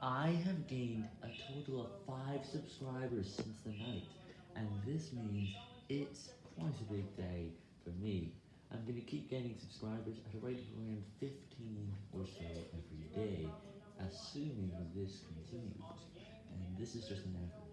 I have gained a total of 5 subscribers since the night, and this means it's quite a big day for me. I'm going to keep gaining subscribers at a rate of around 15 or so every day, assuming this continues, and this is just an average.